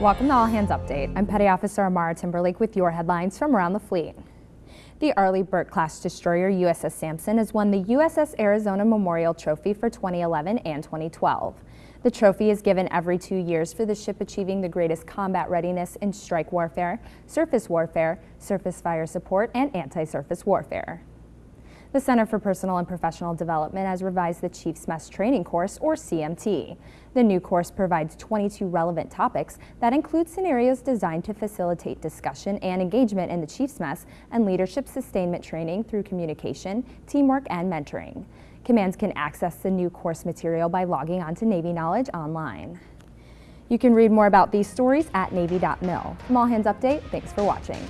Welcome to All Hands Update. I'm Petty Officer Amara Timberlake with your headlines from around the fleet. The Arleigh Burke-class destroyer USS Sampson has won the USS Arizona Memorial Trophy for 2011 and 2012. The trophy is given every two years for the ship achieving the greatest combat readiness in strike warfare, surface warfare, surface fire support, and anti-surface warfare. The Center for Personal and Professional Development has revised the Chiefs Mess Training Course, or CMT. The new course provides 22 relevant topics that include scenarios designed to facilitate discussion and engagement in the Chiefs Mess and leadership sustainment training through communication, teamwork, and mentoring. Commands can access the new course material by logging on to Navy Knowledge online. You can read more about these stories at Navy.mil. From All Hands Update, thanks for watching.